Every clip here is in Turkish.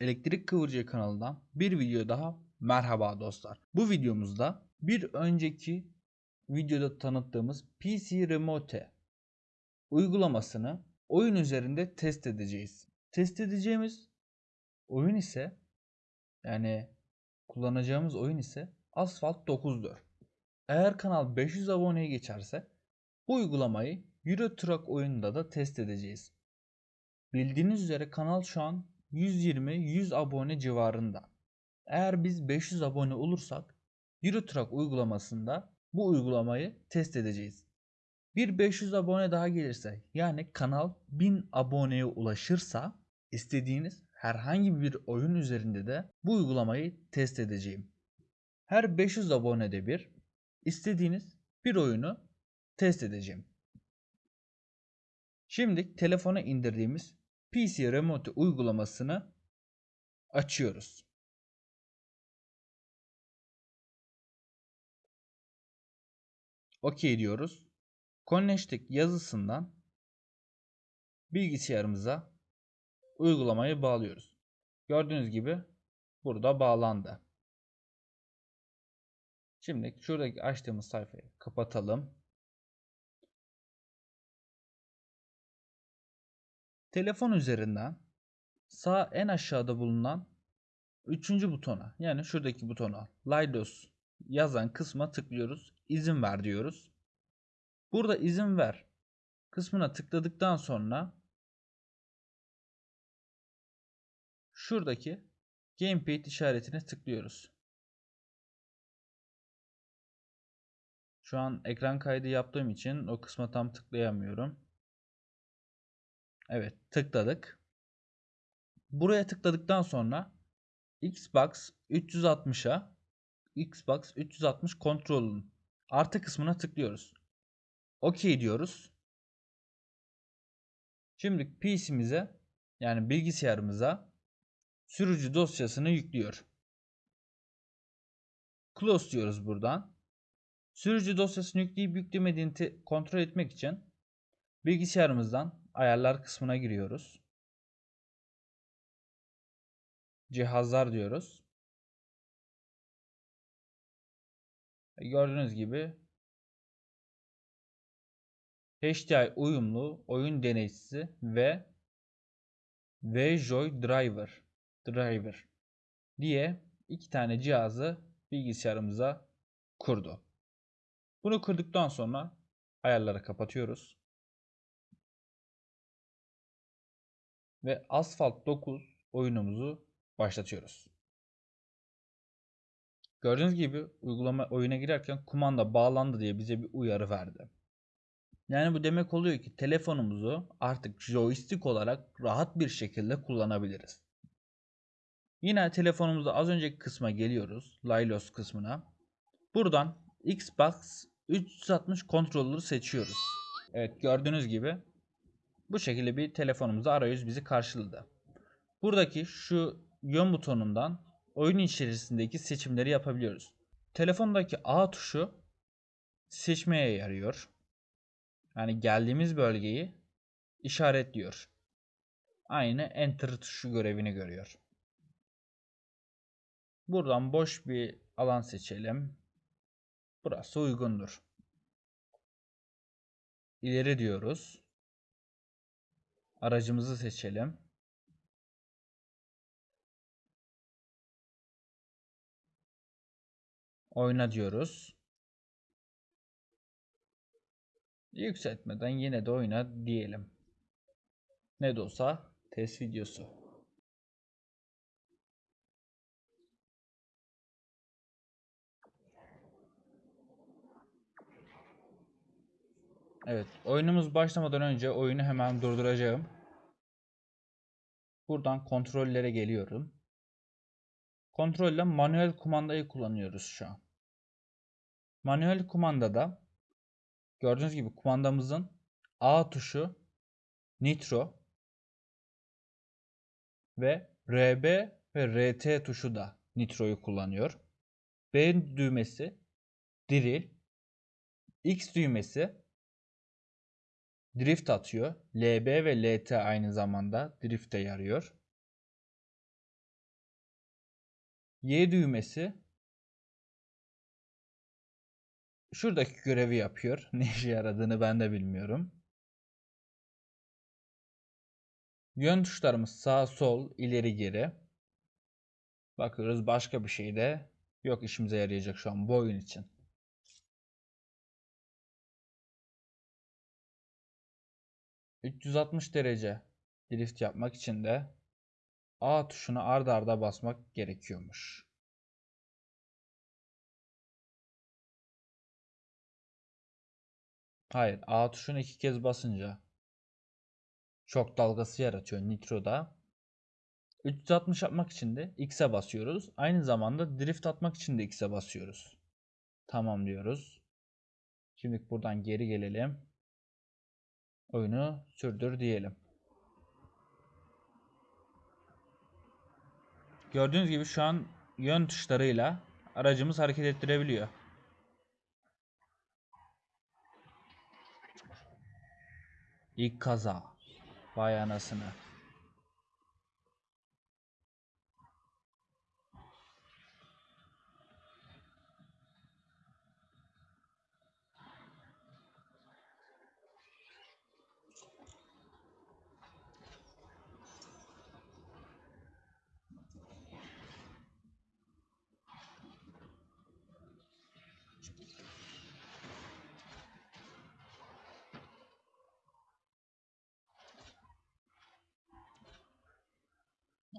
Elektrik Kıvırcığı kanalından bir video daha merhaba dostlar. Bu videomuzda bir önceki videoda tanıttığımız PC Remote uygulamasını oyun üzerinde test edeceğiz. Test edeceğimiz oyun ise yani kullanacağımız oyun ise Asphalt 9'dur. Eğer kanal 500 aboneye geçerse bu uygulamayı Euro Truck oyununda da test edeceğiz. Bildiğiniz üzere kanal şu an 120-100 abone civarında. Eğer biz 500 abone olursak Euro Truck uygulamasında bu uygulamayı test edeceğiz. Bir 500 abone daha gelirse yani kanal 1000 aboneye ulaşırsa istediğiniz herhangi bir oyun üzerinde de bu uygulamayı test edeceğim. Her 500 abonede bir istediğiniz bir oyunu test edeceğim. Şimdi telefona indirdiğimiz PC Remote uygulamasını açıyoruz. OK diyoruz. Connected yazısından bilgisayarımıza uygulamayı bağlıyoruz. Gördüğünüz gibi burada bağlandı. Şimdi şuradaki açtığımız sayfayı kapatalım. Telefon üzerinden sağ en aşağıda bulunan üçüncü butona yani şuradaki butona Lidos yazan kısma tıklıyoruz. İzin ver diyoruz. Burada izin ver kısmına tıkladıktan sonra şuradaki Gamepad işaretine tıklıyoruz. Şu an ekran kaydı yaptığım için o kısma tam tıklayamıyorum. Evet tıkladık. Buraya tıkladıktan sonra Xbox 360'a Xbox 360 kontrolün artı kısmına tıklıyoruz. OK diyoruz. Şimdi PC'mize yani bilgisayarımıza sürücü dosyasını yüklüyor. Close diyoruz buradan. Sürücü dosyasını yükleyip yüklemediğini kontrol etmek için bilgisayarımızdan ayarlar kısmına giriyoruz. Cihazlar diyoruz. E, gördüğünüz gibi HDI uyumlu oyun deneyicisi ve VJoy Driver Driver diye iki tane cihazı bilgisayarımıza kurdu. Bunu kırdıktan sonra ayarları kapatıyoruz. Ve Asphalt 9 oyunumuzu başlatıyoruz. Gördüğünüz gibi uygulama oyuna girerken kumanda bağlandı diye bize bir uyarı verdi. Yani bu demek oluyor ki telefonumuzu artık joystick olarak rahat bir şekilde kullanabiliriz. Yine telefonumuzda az önceki kısma geliyoruz. Lylos kısmına. Buradan Xbox 360 kontrolleri seçiyoruz. Evet gördüğünüz gibi bu şekilde bir telefonumuzda arayüz bizi karşıladı. Buradaki şu yön butonundan oyun içerisindeki seçimleri yapabiliyoruz. Telefondaki A tuşu seçmeye yarıyor. Yani geldiğimiz bölgeyi işaretliyor. Aynı Enter tuşu görevini görüyor. Buradan boş bir alan seçelim. Burası uygundur. İleri diyoruz. Aracımızı seçelim. Oyna diyoruz. Yükseltmeden yine de oyna diyelim. Ne de olsa test videosu. Evet, oyunumuz başlamadan önce oyunu hemen durduracağım. Buradan kontrollere geliyorum. Kontrolle manuel kumandayı kullanıyoruz şu an. Manuel kumandada gördüğünüz gibi kumandamızın A tuşu nitro ve RB ve RT tuşu da nitroyu kullanıyor. B düğmesi drill, X düğmesi drift atıyor. LB ve LT aynı zamanda drift'e yarıyor. Y düğmesi şuradaki görevi yapıyor. Ne işe yaradığını ben de bilmiyorum. Yön tuşlarımız sağ, sol, ileri, geri. Bakıyoruz başka bir şey de yok işimize yarayacak şu an bu oyun için. ...360 derece drift yapmak için de A tuşuna arda arda basmak gerekiyormuş. Hayır, A tuşunu iki kez basınca çok dalgası yaratıyor Nitro'da. 360 yapmak için de X'e basıyoruz. Aynı zamanda drift atmak için de X'e basıyoruz. Tamam diyoruz. Şimdi buradan geri gelelim. Oyunu sürdür diyelim. Gördüğünüz gibi şu an yön tuşlarıyla aracımız hareket ettirebiliyor. İlk kaza. Vay anasını.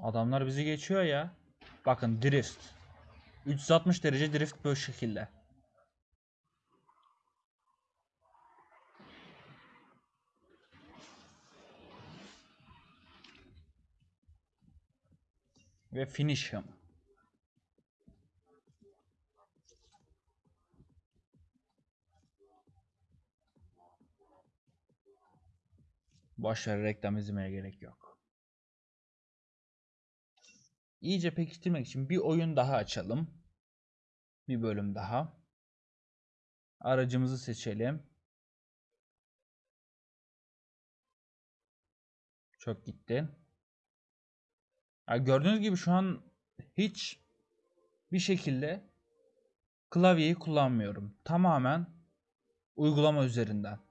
Adamlar bizi geçiyor ya. Bakın drift. 360 derece drift böyle şekilde. Ve finish him. Boşver reklam izlemeye gerek yok. İyice pekiştirmek için bir oyun daha açalım. Bir bölüm daha. Aracımızı seçelim. Çok gitti. Ya gördüğünüz gibi şu an hiç bir şekilde klavyeyi kullanmıyorum. Tamamen uygulama üzerinden.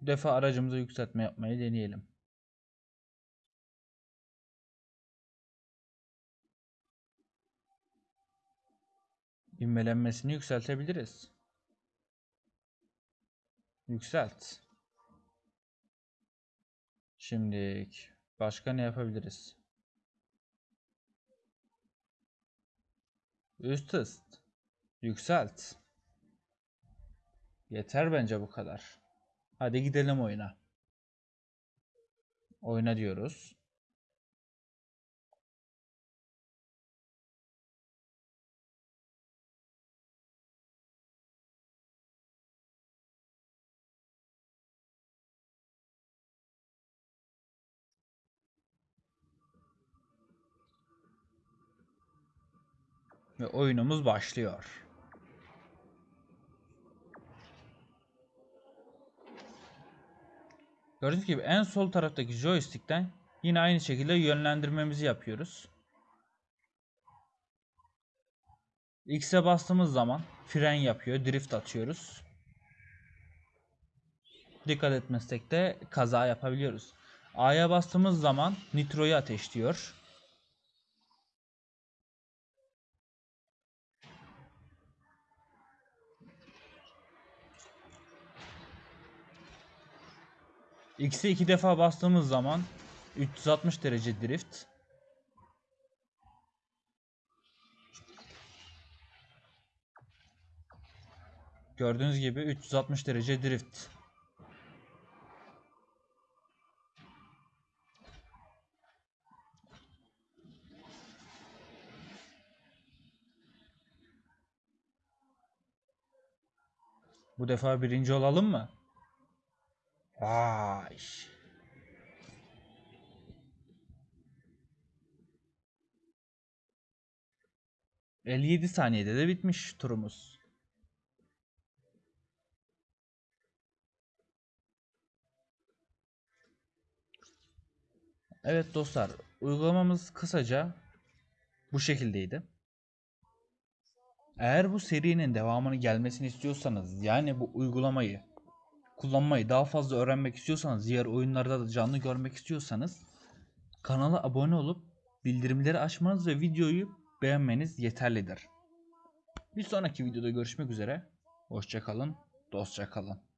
Bu defa aracımıza yükseltme yapmayı deneyelim. İvmelenmesini yükseltebiliriz. Yükselt. Şimdi başka ne yapabiliriz? Üst hız. Yükselt. Yeter bence bu kadar. Hadi gidelim oyuna. Oyna diyoruz. Ve oyunumuz başlıyor. Gördüğünüz gibi en sol taraftaki joystick'ten yine aynı şekilde yönlendirmemizi yapıyoruz. X'e bastığımız zaman fren yapıyor, drift atıyoruz. Dikkat etmezsek de kaza yapabiliyoruz. A'ya bastığımız zaman nitroyu ateşliyor. X'e iki defa bastığımız zaman 360 derece drift. Gördüğünüz gibi 360 derece drift. Bu defa birinci olalım mı? Vay. 57 saniyede de bitmiş turumuz. Evet dostlar, uygulamamız kısaca bu şekildeydi. Eğer bu serinin devamını gelmesini istiyorsanız, yani bu uygulamayı kullanmayı daha fazla öğrenmek istiyorsanız, diğer oyunlarda da canlı görmek istiyorsanız kanala abone olup bildirimleri açmanız ve videoyu beğenmeniz yeterlidir. Bir sonraki videoda görüşmek üzere. Hoşçakalın, dostça kalın.